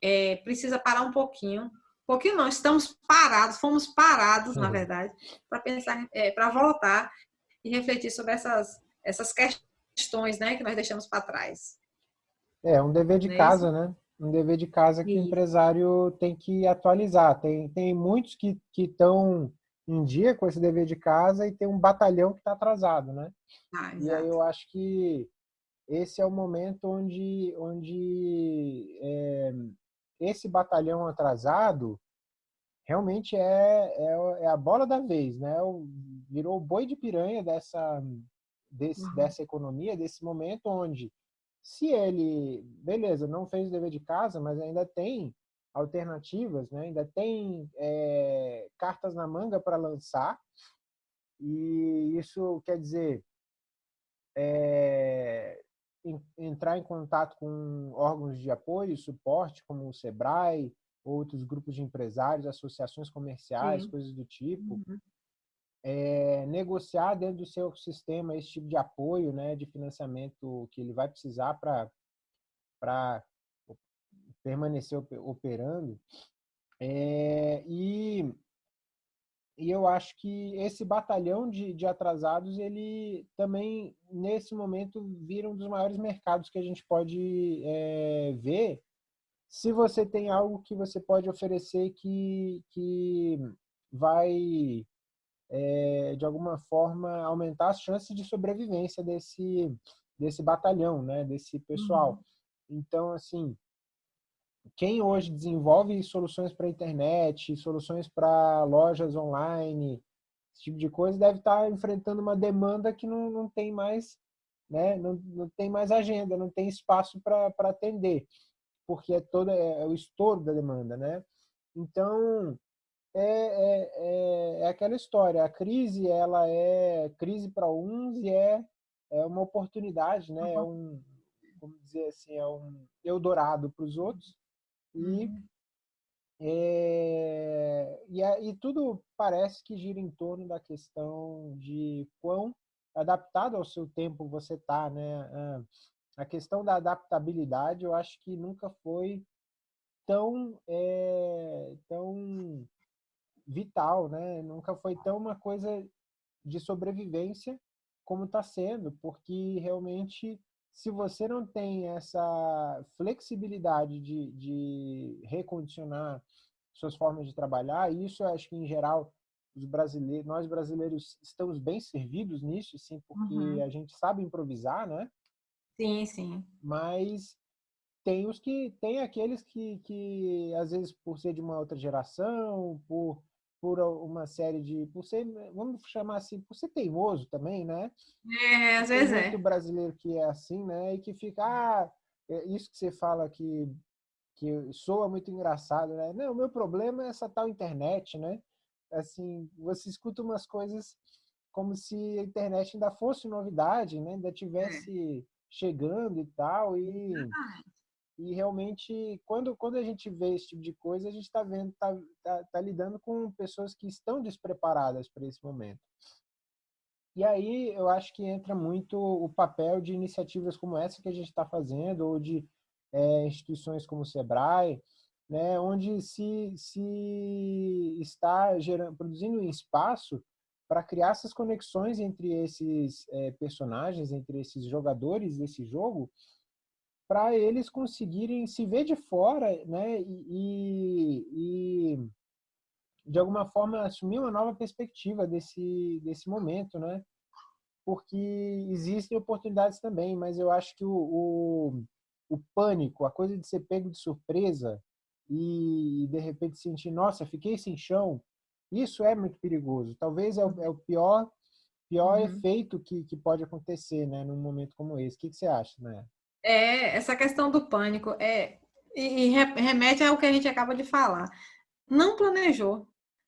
Speaker 2: é, precisa parar um pouquinho. Um pouquinho não, estamos parados, fomos parados, uhum. na verdade, para pensar, é, para voltar e refletir sobre essas, essas questões né, que nós deixamos para trás.
Speaker 1: É, um dever de é casa, né? Um dever de casa que Sim. o empresário tem que atualizar. Tem, tem muitos que estão em dia com esse dever de casa e tem um batalhão que está atrasado, né? Ah, e aí eu acho que esse é o momento onde, onde é, esse batalhão atrasado realmente é, é, é, a bola da vez, né? Virou o boi de piranha dessa, desse, uhum. dessa economia, desse momento onde se ele, beleza, não fez o dever de casa, mas ainda tem alternativas, né? ainda tem é, cartas na manga para lançar, e isso quer dizer é, entrar em contato com órgãos de apoio e suporte, como o SEBRAE, outros grupos de empresários, associações comerciais, Sim. coisas do tipo. Uhum. É, negociar dentro do seu sistema esse tipo de apoio, né, de financiamento que ele vai precisar para permanecer operando. É, e, e eu acho que esse batalhão de, de atrasados, ele também, nesse momento, vira um dos maiores mercados que a gente pode é, ver se você tem algo que você pode oferecer que, que vai, é, de alguma forma, aumentar as chances de sobrevivência desse, desse batalhão, né, desse pessoal. Uhum. Então, assim, quem hoje desenvolve soluções para internet, soluções para lojas online, esse tipo de coisa, deve estar tá enfrentando uma demanda que não, não tem mais, né, não, não tem mais agenda, não tem espaço para atender, porque é todo é, é o estouro da demanda, né? Então é, é, é, é aquela história. A crise ela é crise para uns e é, é uma oportunidade, né? É um, vamos dizer assim, é um eldorado para os outros. E, é, e, e tudo parece que gira em torno da questão de quão adaptado ao seu tempo você está, né? A questão da adaptabilidade, eu acho que nunca foi tão, é, tão vital, né? Nunca foi tão uma coisa de sobrevivência como está sendo, porque realmente se você não tem essa flexibilidade de, de recondicionar suas formas de trabalhar, isso eu acho que em geral os brasileiros, nós brasileiros estamos bem servidos nisso, sim, porque uhum. a gente sabe improvisar, né?
Speaker 2: Sim, sim.
Speaker 1: Mas tem os que tem aqueles que, que às vezes por ser de uma outra geração, por por uma série de. por ser, vamos chamar assim, por ser teimoso também, né?
Speaker 2: É, às vezes
Speaker 1: é. muito brasileiro que é assim, né? E que fica, ah, é isso que você fala que, que soa muito engraçado, né? Não, o meu problema é essa tal internet, né? Assim, você escuta umas coisas como se a internet ainda fosse novidade, né? Ainda tivesse é. chegando e tal, e. E realmente, quando, quando a gente vê esse tipo de coisa, a gente está vendo, tá, tá, tá, lidando com pessoas que estão despreparadas para esse momento. E aí eu acho que entra muito o papel de iniciativas como essa que a gente está fazendo, ou de é, instituições como o Sebrae, né, onde se, se está gerando, produzindo um espaço para criar essas conexões entre esses é, personagens, entre esses jogadores desse jogo, para eles conseguirem se ver de fora né, e, e, de alguma forma, assumir uma nova perspectiva desse, desse momento, né? Porque existem oportunidades também, mas eu acho que o, o, o pânico, a coisa de ser pego de surpresa e, de repente sentir, nossa, fiquei sem chão, isso é muito perigoso. Talvez é o, é o pior, pior uhum. efeito que, que pode acontecer né, num momento como esse. O que, que você acha, né?
Speaker 2: É, essa questão do pânico é e remete ao que a gente acaba de falar. Não planejou,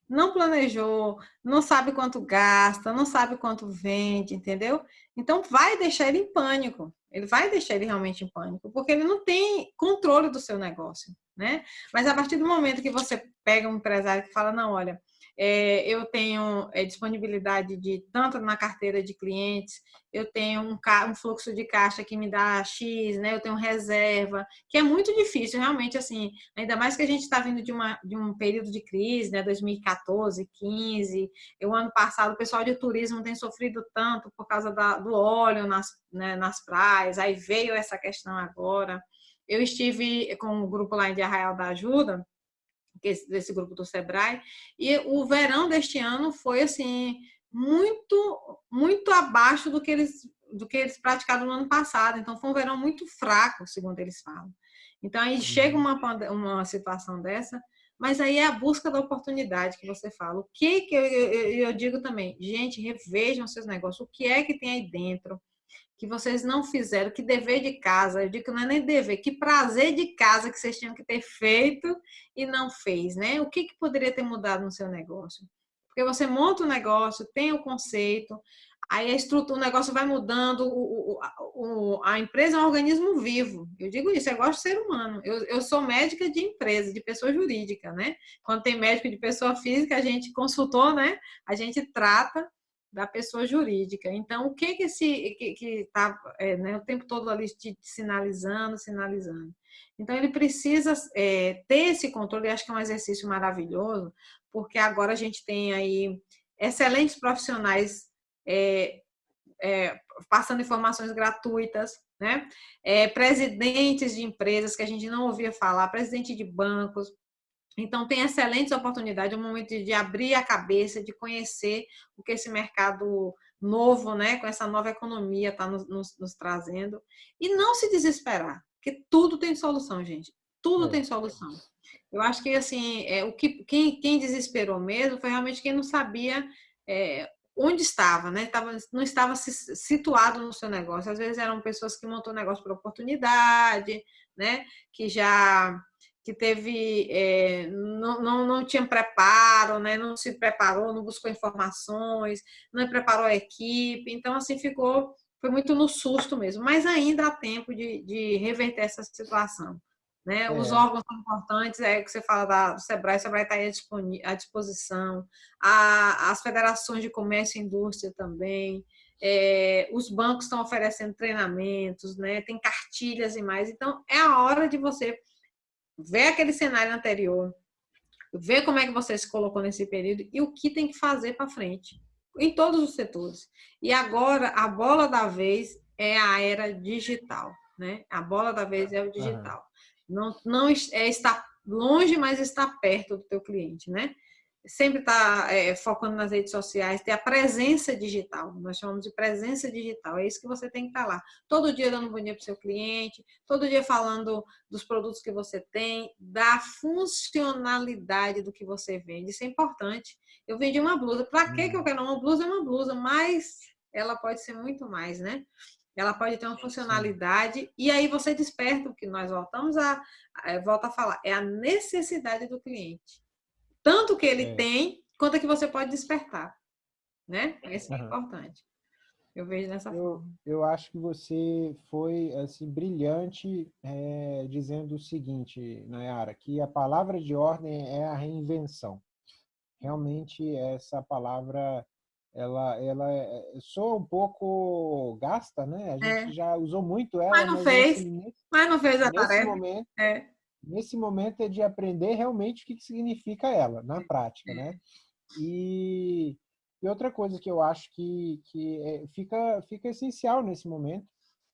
Speaker 2: não planejou, não sabe quanto gasta, não sabe quanto vende, entendeu? Então vai deixar ele em pânico. Ele vai deixar ele realmente em pânico, porque ele não tem controle do seu negócio, né? Mas a partir do momento que você pega um empresário que fala, não, olha, é, eu tenho é, disponibilidade de tanto na carteira de clientes, eu tenho um, um, fluxo de caixa que me dá X, né? Eu tenho reserva, que é muito difícil, realmente, assim, ainda mais que a gente está vindo de, uma, de um período de crise, né? 2014, 15, o ano passado o pessoal de turismo tem sofrido tanto por causa da, do óleo nas, né, nas praias, aí veio essa questão agora. Eu estive com um grupo lá em Arraial da Ajuda, desse grupo do Sebrae, e o verão deste ano foi assim muito muito abaixo do que eles do que eles praticaram no ano passado. Então foi um verão muito fraco, segundo eles falam. Então aí chega uma uma situação dessa, mas aí é a busca da oportunidade que você fala. O que que eu, eu, eu digo também, gente, revejam seus negócios. O que é que tem aí dentro? Que vocês não fizeram, que dever de casa, eu digo que não é nem dever, que prazer de casa que vocês tinham que ter feito e não fez, né? O que, que poderia ter mudado no seu negócio? Porque você monta o um negócio, tem o conceito, aí a estrutura, o negócio vai mudando, o, o, a empresa é um organismo vivo. Eu digo isso, eu gosto de ser humano. Eu, eu sou médica de empresa, de pessoa jurídica, né? Quando tem médico de pessoa física, a gente consultou, né? A gente trata da pessoa jurídica. Então, o que que esse que está é, né, o tempo todo ali te sinalizando, sinalizando. Então, ele precisa é, ter esse controle. Eu acho que é um exercício maravilhoso, porque agora a gente tem aí excelentes profissionais é, é passando informações gratuitas, né? É, presidentes de empresas que a gente não ouvia falar, presidente de bancos, então, tem excelentes oportunidades, é um momento de abrir a cabeça, de conhecer o que esse mercado novo, né, com essa nova economia está nos, nos, nos, trazendo. E não se desesperar, porque tudo tem solução, gente. Tudo é. tem solução. Eu acho que, assim, é, o que, quem, quem desesperou mesmo foi realmente quem não sabia é, onde estava, né? Tava, não estava situado no seu negócio. Às vezes eram pessoas que montou negócio por oportunidade, né? Que já que teve é, não, não, não tinha preparo, né? não se preparou, não buscou informações, não preparou a equipe, então assim ficou, foi muito no susto mesmo, mas ainda há tempo de, de reverter essa situação. Né? É. Os órgãos são importantes, é que você fala da, do SEBRAE, o SEBRAE está aí à disposição, a, as federações de comércio e indústria também, é, os bancos estão oferecendo treinamentos, né? tem cartilhas e mais, então é a hora de você ver aquele cenário anterior, ver como é que você se colocou nesse período e o que tem que fazer para frente, em todos os setores. E agora, a bola da vez é a era digital, né? A bola da vez é o digital. Não, não é estar longe, mas está perto do teu cliente, né? Sempre estar tá, é, focando nas redes sociais, ter a presença digital, nós chamamos de presença digital, é isso que você tem que estar tá lá. Todo dia dando um bom dia para o seu cliente, todo dia falando dos produtos que você tem, da funcionalidade do que você vende, isso é importante. Eu vendi uma blusa, para que eu uhum. quero uma blusa? É uma blusa, mas ela pode ser muito mais, né? Ela pode ter uma funcionalidade e aí você desperta o que nós voltamos a volta a falar, é a necessidade do cliente tanto que ele é. tem, quanto que você pode despertar. Né? Isso é uhum. importante. Eu vejo dessa
Speaker 1: eu,
Speaker 2: forma.
Speaker 1: Eu acho que você foi assim, brilhante é, dizendo o seguinte, Nayara, que a palavra de ordem é a reinvenção. Realmente, essa palavra ela, ela é, soa um pouco gasta, né? A gente é. já usou muito ela.
Speaker 2: Mas não
Speaker 1: mas
Speaker 2: fez. Nesse, mas não fez a
Speaker 1: nesse
Speaker 2: tarefa.
Speaker 1: Momento,
Speaker 2: é
Speaker 1: nesse momento é de aprender realmente o que significa ela, na prática, né? E, e outra coisa que eu acho que, que é, fica, fica essencial nesse momento,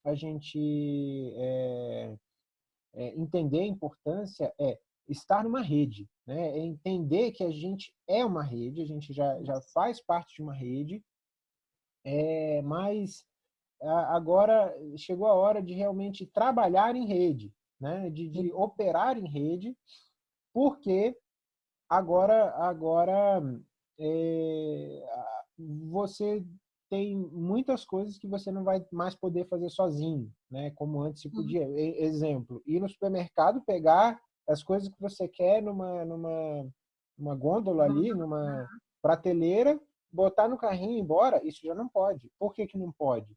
Speaker 1: a gente é, é, entender a importância é estar numa rede, né? É entender que a gente é uma rede, a gente já, já faz parte de uma rede, é, mas agora chegou a hora de realmente trabalhar em rede, né, de, de operar em rede, porque agora, agora é, você tem muitas coisas que você não vai mais poder fazer sozinho, né? Como antes se podia. Uhum. Exemplo, ir no supermercado, pegar as coisas que você quer numa, numa, numa gôndola ali, numa prateleira, botar no carrinho e ir embora, isso já não pode. Por que, que não pode?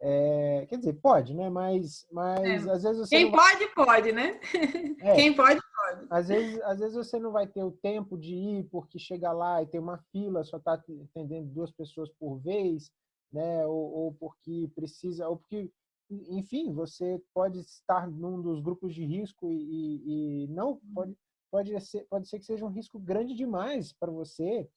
Speaker 1: É, quer dizer, pode, né? Mas, mas é. às vezes você.
Speaker 2: Quem pode, pode, né? [laughs] É. Quem pode, pode.
Speaker 1: Às vezes, às vezes você não vai ter o tempo de ir porque chega lá e tem uma fila, só está atendendo duas pessoas por vez, né? Ou, ou, porque precisa, ou porque, enfim, você pode estar num dos grupos de risco e, e, e não pode, pode ser, pode ser que seja um risco grande demais para você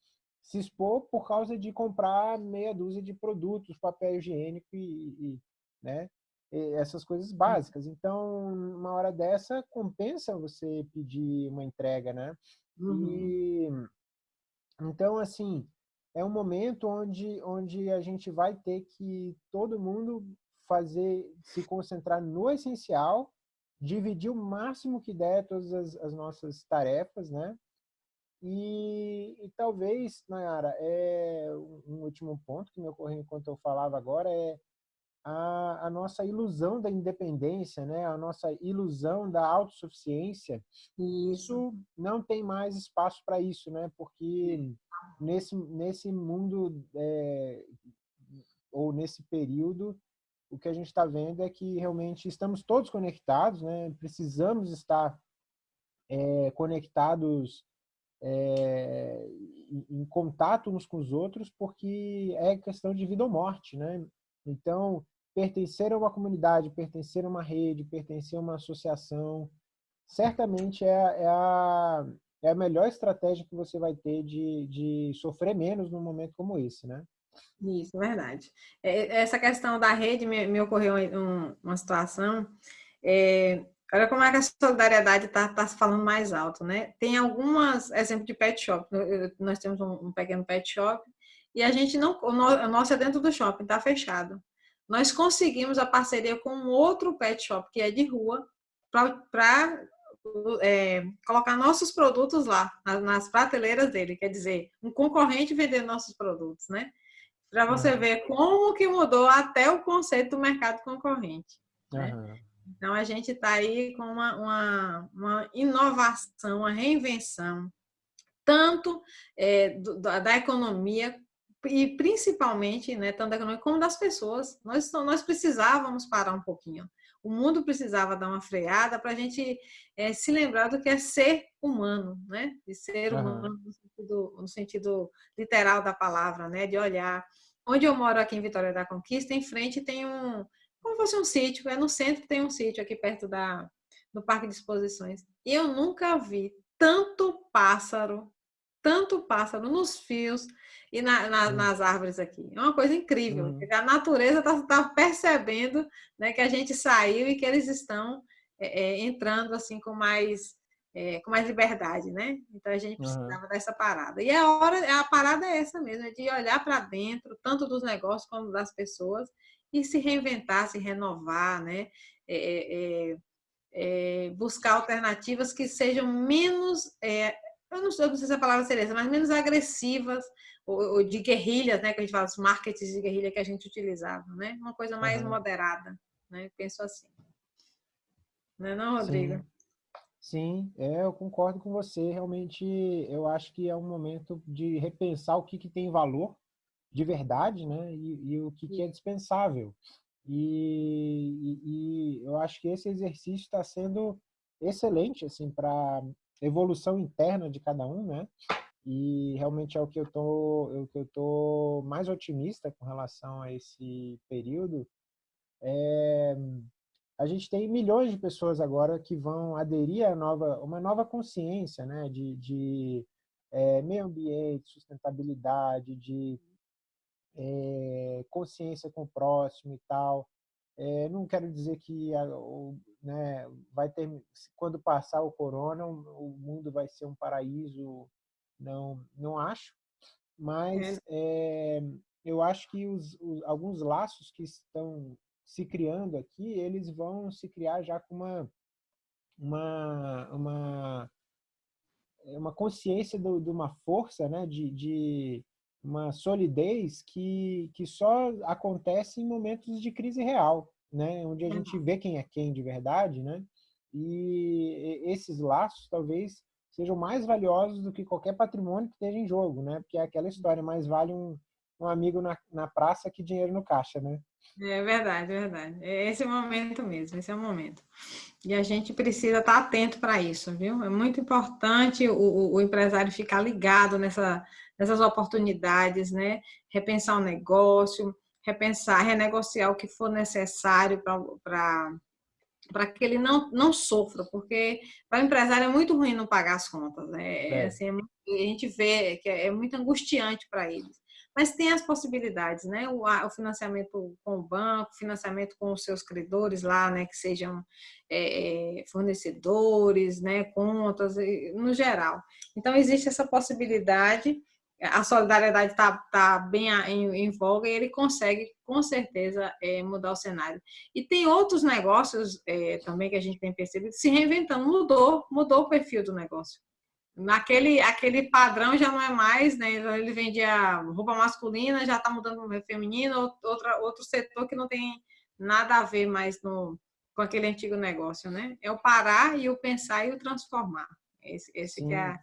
Speaker 1: se expor por causa de comprar meia dúzia de produtos, papel higiênico e, e né? E essas coisas básicas. Então, uma hora dessa, compensa você pedir uma entrega, né? Uhum. E, então, assim, é um momento onde, onde a gente vai ter que todo mundo fazer, se concentrar no essencial, dividir o máximo que der todas as, as nossas tarefas, né? E, e talvez, Nayara, é, um último ponto que me ocorreu enquanto eu falava agora é a, a, nossa ilusão da independência, né? a nossa ilusão da autossuficiência. E isso não tem mais espaço para isso, né? porque nesse, nesse mundo é, ou nesse período, o que a gente está vendo é que realmente estamos todos conectados, né? precisamos estar é, conectados é, em contato uns com os outros, porque é questão de vida ou morte, né? Então, pertencer a uma comunidade, pertencer a uma rede, pertencer a uma associação, certamente é, é, a, é a melhor estratégia que você vai ter de, de sofrer menos num momento como esse, né?
Speaker 2: Isso, verdade. É, essa questão da rede me, me ocorreu um, uma situação. É, Olha como é que a solidariedade está tá falando mais alto, né? Tem algumas, exemplo de pet shop, nós temos um, um pequeno pet shop e a gente não, o nosso é dentro do shopping, está fechado. Nós conseguimos a parceria com um outro pet shop que é de rua para é, colocar nossos produtos lá, nas, nas, prateleiras dele, quer dizer, um concorrente vender nossos produtos, né? Para você uhum. ver como que mudou até o conceito do mercado concorrente. Né? Então, a gente está aí com uma, uma, uma, inovação, uma reinvenção, tanto é, do, da economia e principalmente, né, tanto da economia como das pessoas. Nós, nós precisávamos parar um pouquinho. O mundo precisava dar uma freada para a gente é, se lembrar do que é ser humano, né? De ser humano uhum. no, sentido, no sentido literal da palavra, né? De olhar. Onde eu moro aqui em Vitória da Conquista, em frente tem um, como fosse um sítio. É no centro tem um sítio aqui perto da, do Parque de Exposições. E eu nunca vi tanto pássaro, tanto pássaro nos fios e na, na, uhum. nas árvores aqui. É uma coisa incrível. Uhum. A natureza está tá percebendo né, que a gente saiu e que eles estão é, é, entrando assim com mais é, com mais liberdade, né? Então a gente precisava uhum. dessa parada. E a hora, a parada é essa mesmo, é de olhar para dentro, tanto dos negócios como das pessoas, e se reinventar, se renovar, né? É, é, é, é buscar alternativas que sejam menos, é, eu, não sei, eu não sei se a palavra seria mas menos agressivas, ou, ou, de guerrilhas, né? Que a gente fala, os marketings de guerrilha que a gente utilizava, né? Uma coisa mais uhum. moderada, né? Penso assim. Não é não, Rodrigo?
Speaker 1: Sim. Sim, é, eu concordo com você. Realmente, eu acho que é um momento de repensar o que, que tem valor de verdade, né? E, e o que, que, é dispensável. E, e, e, eu acho que esse exercício está sendo excelente, assim, para evolução interna de cada um, né? E realmente é o que eu tô, é o que eu tô mais otimista com relação a esse período. É, a gente tem milhões de pessoas agora que vão aderir a nova, uma nova consciência, né? De, de é, meio ambiente, sustentabilidade, de é, consciência com o próximo e tal. É, não quero dizer que a, o, né, vai ter, quando passar o corona, o, o, mundo vai ser um paraíso, não, não acho, mas é. eu acho que os, os, alguns laços que estão se criando aqui, eles vão se criar já com uma, uma, uma, uma consciência do, de uma força né, de, de uma solidez que, que só acontece em momentos de crise real, né? Onde a gente vê quem é quem de verdade, né? E esses laços talvez sejam mais valiosos do que qualquer patrimônio que esteja em jogo, né? Porque é aquela história, mais vale um, um amigo na, na praça que dinheiro no caixa, né?
Speaker 2: É verdade, é verdade. É esse é o momento mesmo, esse é o momento. E a gente precisa estar atento para isso, viu? É muito importante o, o empresário ficar ligado nessa, nessas oportunidades, né? Repensar o negócio, repensar, renegociar o que for necessário para para que ele não, não sofra, porque para o empresário é muito ruim não pagar as contas. Né? É. É, assim, é, a gente vê que é, é muito angustiante para eles mas tem as possibilidades, né? O, o, financiamento com o banco, financiamento com os seus credores lá, né? Que sejam é, fornecedores, né? Contas, no geral. Então, existe essa possibilidade, a solidariedade está tá bem em, em, voga e ele consegue, com certeza, é, mudar o cenário. E tem outros negócios é, também que a gente tem percebido se reinventando, mudou, mudou o perfil do negócio. Naquele aquele padrão já não é mais, né? Ele vendia roupa masculina, já está mudando para feminino, outra, outro setor que não tem nada a ver mais no, com aquele antigo negócio, né? É o parar e o pensar e o transformar. Esse, esse que é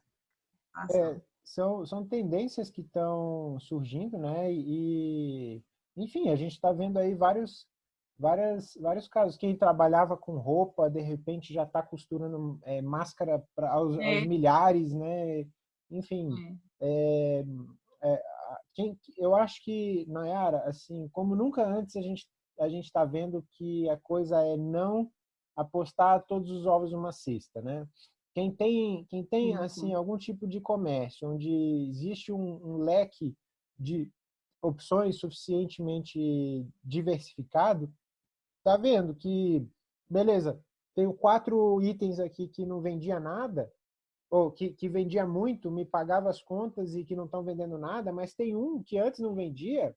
Speaker 2: a
Speaker 1: é, são, são tendências que estão surgindo, né? E, enfim, a gente está vendo aí vários várias, vários casos. Quem trabalhava com roupa, de repente já está costurando é, máscara para aos, é. aos, milhares, né? Enfim, é. é, é quem, eu acho que, Nayara, assim, como nunca antes a gente a gente está vendo que a coisa é não apostar todos os ovos numa cesta, né? Quem tem, quem tem assim algum tipo de comércio onde existe um, um leque de opções suficientemente diversificado, tá vendo que, beleza, tenho quatro itens aqui que não vendia nada, ou que, que vendia muito, me pagava as contas e que não estão vendendo nada, mas tem um que antes não vendia,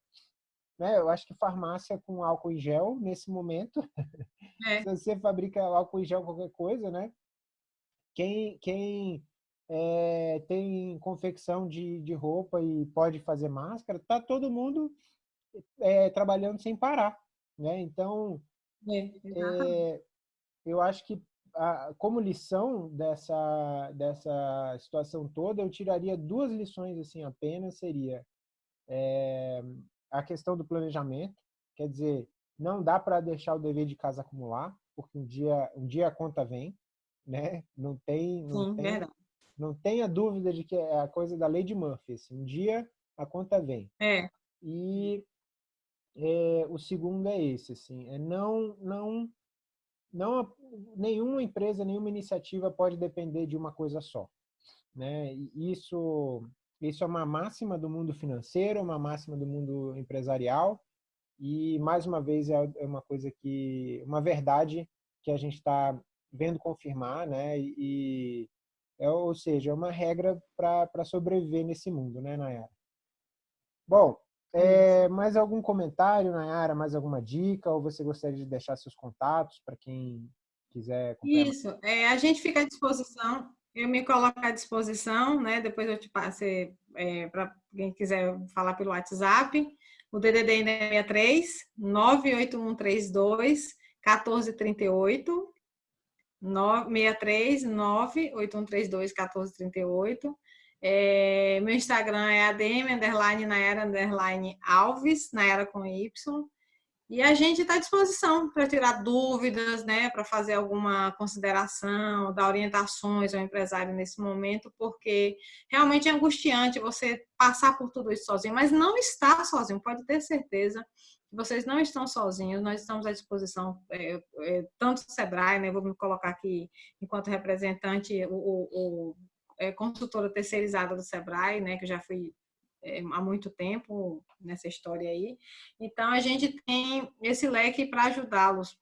Speaker 1: né? Eu acho que farmácia com álcool em gel, nesse momento, [laughs] é. se você fabrica álcool em gel qualquer coisa, né? Quem, quem é, tem confecção de, de roupa e pode fazer máscara, tá todo mundo é, trabalhando sem parar, né? Então, é, é, eu acho que, a, como lição dessa, dessa situação toda, eu tiraria duas lições assim apenas, seria a questão do planejamento, quer dizer, não dá para deixar o dever de casa acumular, porque um dia, um dia a conta vem, né? Não tem, não Sim, tem, não tenha dúvida de que é a coisa da lei de Murphy. Assim, um dia a conta vem.
Speaker 2: É.
Speaker 1: E é, o segundo é esse, assim, é não, não, não, nenhuma empresa, nenhuma iniciativa pode depender de uma coisa só, né? Isso, isso é uma máxima do mundo financeiro, uma máxima do mundo empresarial e mais uma vez é, é uma coisa que, uma verdade que a gente está vendo confirmar, né? E é, ou seja, é uma regra para sobreviver nesse mundo, né, Nayara? Bom, é, mais algum comentário, Nayara? Mais alguma dica? Ou você gostaria de deixar seus contatos para quem quiser?
Speaker 2: Isso, é, a gente fica à disposição. Eu me coloco à disposição, né? Depois eu te passo é, para quem quiser falar pelo WhatsApp. O DDD é 63 98132 1438 963 98132 1438 é, meu Instagram é adm, underline, Nayara, underline, Alves, Nayara com Y. E a gente está à disposição para tirar dúvidas, né, para fazer alguma consideração, dar orientações ao empresário nesse momento, porque realmente é angustiante você passar por tudo isso sozinho, mas não está sozinho, pode ter certeza vocês não estão sozinhos, nós estamos à disposição, é, é, tanto do SEBRAE, né, vou me colocar aqui enquanto representante, o, o é, consultora terceirizada do Sebrae, né, que eu já fui é, há muito tempo nessa história aí. Então, a gente tem esse leque para ajudá-los.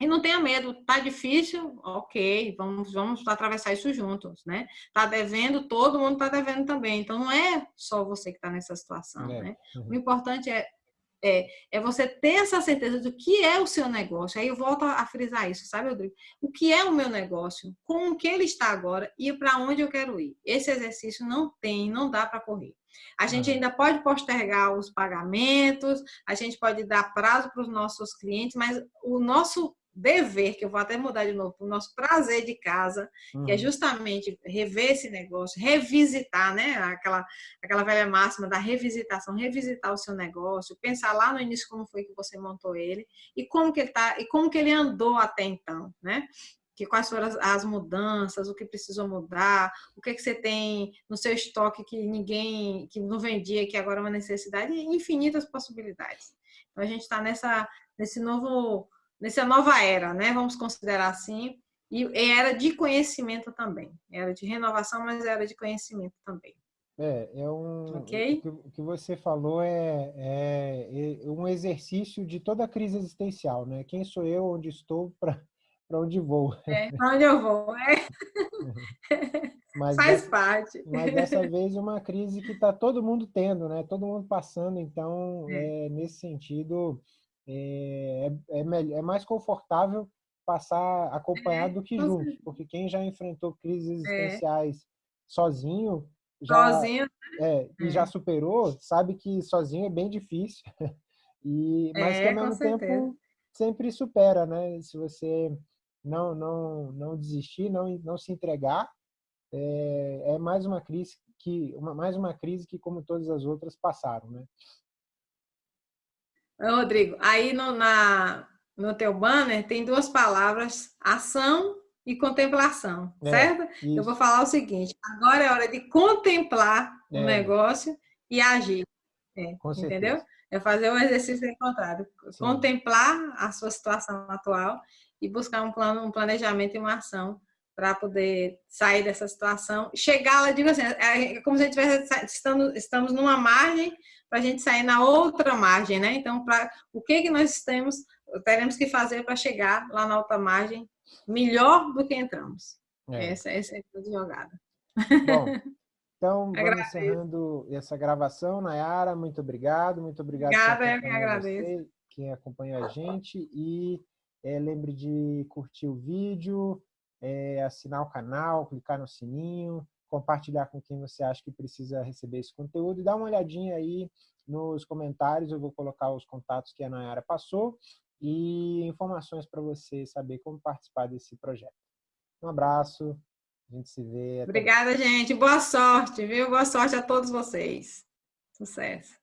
Speaker 2: E não tenha medo, tá difícil, ok, vamos, vamos atravessar isso juntos, né? Tá devendo, todo mundo tá devendo também. Então, não é só você que está nessa situação, é. né? Uhum. O importante é É, é você ter essa certeza do que é o seu negócio. Aí eu volto a frisar isso, sabe, Rodrigo? O que é o meu negócio? Com o que ele está agora e para onde eu quero ir? Esse exercício não tem, não dá para correr. A gente ainda pode postergar os pagamentos, a gente pode dar prazo para os nossos clientes, mas o nosso dever, que eu vou até mudar de novo, o nosso prazer de casa, uhum. que é uhum. justamente rever esse negócio, revisitar, né? Aquela, aquela velha máxima da revisitação, revisitar o seu negócio, pensar lá no início como foi que você montou ele e como que ele tá, e como que ele andou até então, né? Que quais foram as, as mudanças, o que precisou mudar, o que, que você tem no seu estoque que ninguém, que não vendia, que agora é uma necessidade, infinitas possibilidades. Então a gente está nessa nesse novo nessa nova era, né? Vamos considerar assim, e era de conhecimento também, era de renovação, mas era de conhecimento também.
Speaker 1: É, é um. Okay? O que você falou é, é, é um exercício de toda a crise existencial, né? Quem sou eu, onde estou, [laughs] para onde vou.
Speaker 2: É, para onde eu vou, é. [laughs] Mas Faz
Speaker 1: dessa,
Speaker 2: parte.
Speaker 1: Mas dessa vez uma crise que está todo mundo tendo, né? Todo mundo passando, então, é. É, nesse sentido, é, é, é, é mais confortável passar acompanhado do que junto, porque quem já enfrentou crises existenciais sozinho, já,
Speaker 2: sozinho, né?
Speaker 1: é, e já superou, sabe que sozinho é bem difícil, [laughs] e, mas que ao mesmo tempo sempre supera, né? Se você não, não, não desistir, não, não se entregar, é, é mais uma crise que uma, mais uma crise que como todas as outras passaram, né?
Speaker 2: Rodrigo, aí no, na, no teu banner tem duas palavras, ação e contemplação, é, certo? Isso. Eu vou falar o seguinte, agora é hora de contemplar é. o negócio e agir. É, entendeu? É fazer o exercício contrário. Sim. Contemplar a sua situação atual e buscar um plano, um planejamento e uma ação para poder sair dessa situação. Chegar lá, digo assim, é como se a gente estivesse estamos, estamos numa margem para a gente sair na outra margem, né? Então, pra, o que, que nós temos, teremos que fazer para chegar lá na outra margem melhor do que entramos? É. Essa, essa é a jogada.
Speaker 1: Bom, [laughs] então vamos encerrando essa gravação. Nayara, muito obrigado. Muito obrigado.
Speaker 2: Obrigada, eu que agradeço.
Speaker 1: Você, quem acompanha a gente. E é, lembre de curtir o vídeo, é, assinar o canal, clicar no sininho, compartilhar com quem você acha que precisa receber esse conteúdo e dá uma olhadinha aí nos comentários, eu vou colocar os contatos que a Nayara passou e informações para você saber como participar desse projeto. Um abraço, a gente se vê.
Speaker 2: Obrigada, gente. Boa sorte, viu? Boa sorte a todos vocês. Sucesso.